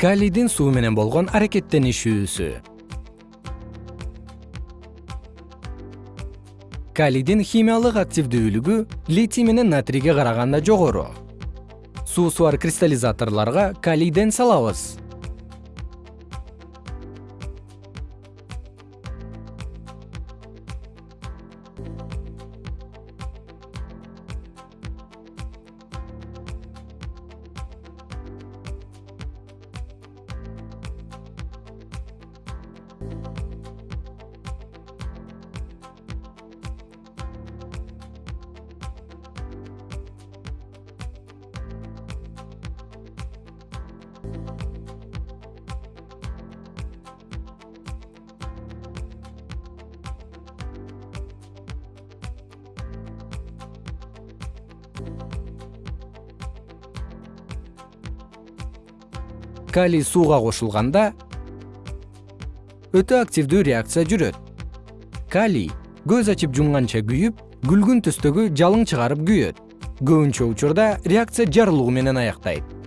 калийдин суу менен болгон аракеттенишүүсү. Калийдин химиялык активдүүлүгү литий менен натрийге караганда жогору. Суусу бар кристаллизаторлорго калийден салабыз калий сууга кошулганда өтө активдүү реакция жүрөт. Калий көз ачып жумганча күйүп күлгүн түстөгү жалың чыгарып күйөт. Көбүнчө учурда реакция жарылуу менен аяктайт